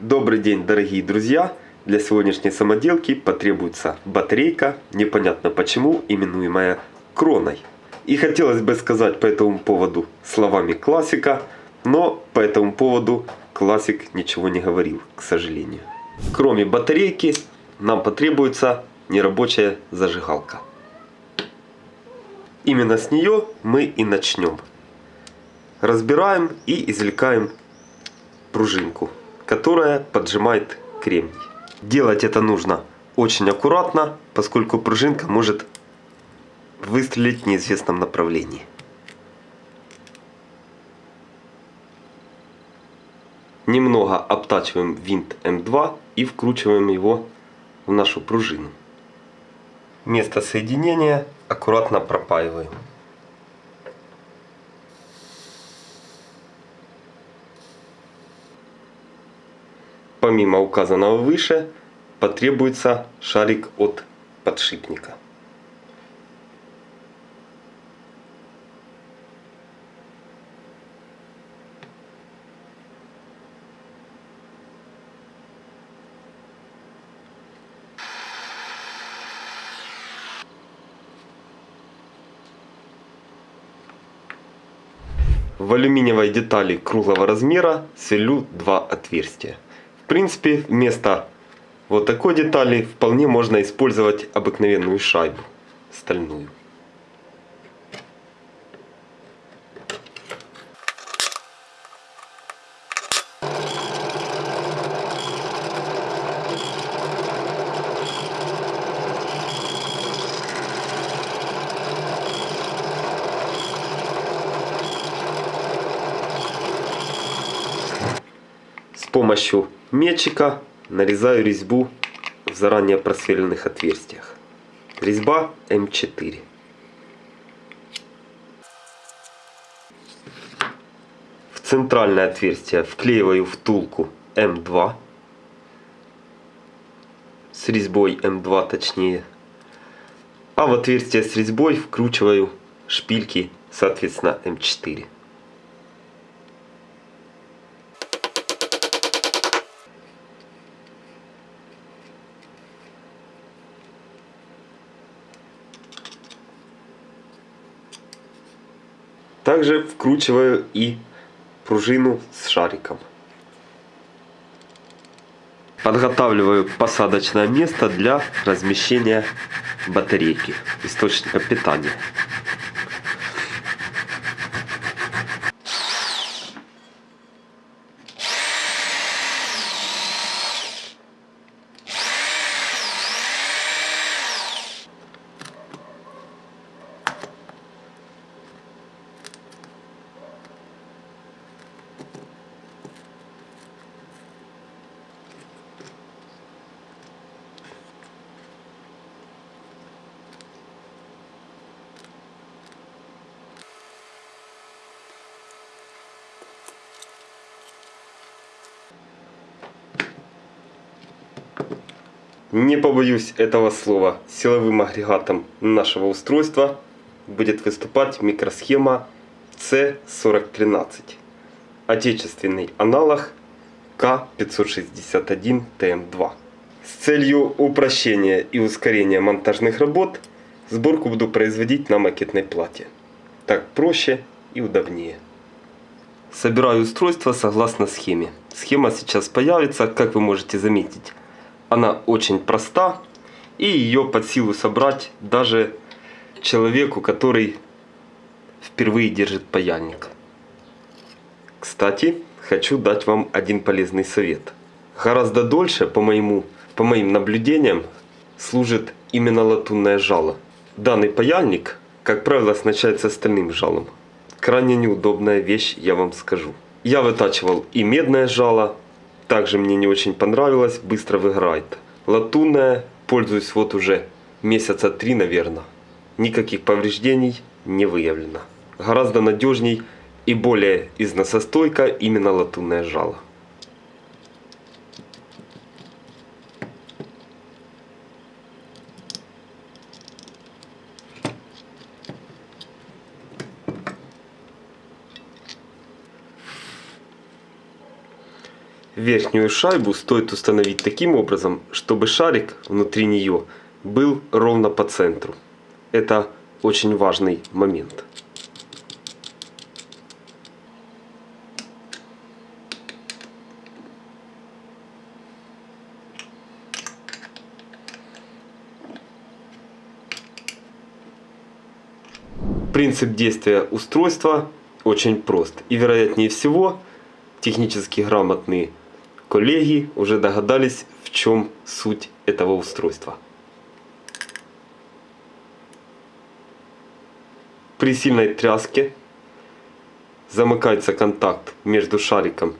Добрый день, дорогие друзья! Для сегодняшней самоделки потребуется батарейка, непонятно почему, именуемая кроной. И хотелось бы сказать по этому поводу словами классика, но по этому поводу классик ничего не говорил, к сожалению. Кроме батарейки нам потребуется нерабочая зажигалка. Именно с нее мы и начнем. Разбираем и извлекаем пружинку которая поджимает кремний. Делать это нужно очень аккуратно, поскольку пружинка может выстрелить в неизвестном направлении. Немного обтачиваем винт М2 и вкручиваем его в нашу пружину. Место соединения аккуратно пропаиваем. Помимо указанного выше, потребуется шарик от подшипника. В алюминиевой детали круглого размера сверлю два отверстия. В принципе, вместо вот такой детали вполне можно использовать обыкновенную шайбу стальную. С помощью метчика нарезаю резьбу в заранее просверленных отверстиях. Резьба М4. В центральное отверстие вклеиваю втулку М2 с резьбой М2 точнее. А в отверстие с резьбой вкручиваю шпильки соответственно М4. Также вкручиваю и пружину с шариком. Подготавливаю посадочное место для размещения батарейки, источника питания. Не побоюсь этого слова, силовым агрегатом нашего устройства будет выступать микросхема C4013. Отечественный аналог К561ТМ2. С целью упрощения и ускорения монтажных работ сборку буду производить на макетной плате. Так проще и удобнее. Собираю устройство согласно схеме. Схема сейчас появится, как вы можете заметить она очень проста. И ее под силу собрать даже человеку, который впервые держит паяльник. Кстати, хочу дать вам один полезный совет. Гораздо дольше, по, моему, по моим наблюдениям, служит именно латунное жало. Данный паяльник, как правило, оснащается стальным жалом. Крайне неудобная вещь, я вам скажу. Я вытачивал и медное жало, также мне не очень понравилось, быстро выгорает. Латунная, пользуюсь вот уже месяца три, наверное. Никаких повреждений не выявлено. Гораздо надежней и более износостойко именно латунное жало. Верхнюю шайбу стоит установить таким образом, чтобы шарик внутри нее был ровно по центру. Это очень важный момент. Принцип действия устройства очень прост. И вероятнее всего, технически грамотные коллеги уже догадались, в чем суть этого устройства. При сильной тряске замыкается контакт между шариком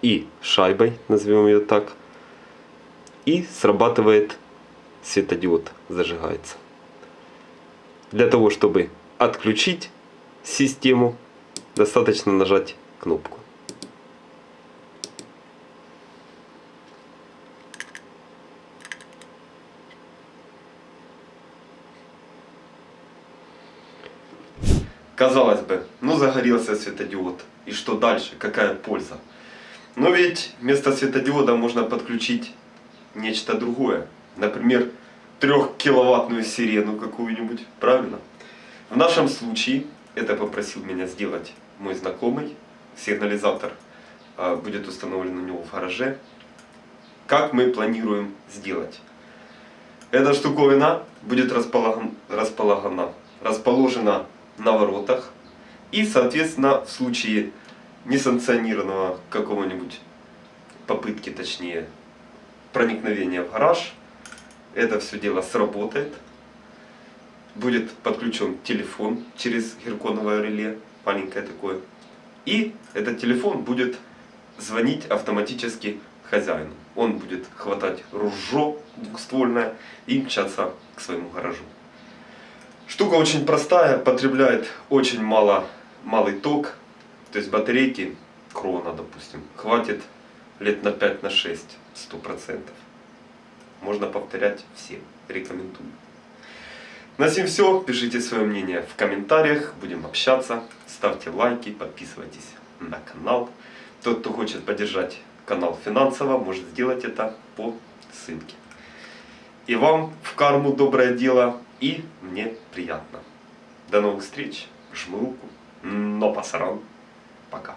и шайбой, назовем ее так, и срабатывает светодиод, зажигается. Для того, чтобы отключить систему, достаточно нажать кнопку. Казалось бы, ну загорелся светодиод. И что дальше? Какая польза? Но ведь вместо светодиода можно подключить нечто другое. Например, трехкиловаттную сирену какую-нибудь. Правильно? В нашем случае это попросил меня сделать мой знакомый. Сигнализатор а, будет установлен у него в гараже. Как мы планируем сделать? Эта штуковина будет расположена, расположена на воротах. И, соответственно, в случае несанкционированного какого-нибудь попытки, точнее, проникновения в гараж, это все дело сработает будет подключен телефон через герконовое реле, маленькое такое. И этот телефон будет звонить автоматически хозяину. Он будет хватать ружье двухствольное и мчаться к своему гаражу. Штука очень простая, потребляет очень мало, малый ток. То есть батарейки, крона допустим, хватит лет на 5-6, на 100%. Можно повторять всем, рекомендую. На этом все. Пишите свое мнение в комментариях. Будем общаться. Ставьте лайки, подписывайтесь на канал. Тот, кто хочет поддержать канал финансово, может сделать это по ссылке. И вам в карму доброе дело, и мне приятно. До новых встреч. Жму руку. Но пасаран. Пока.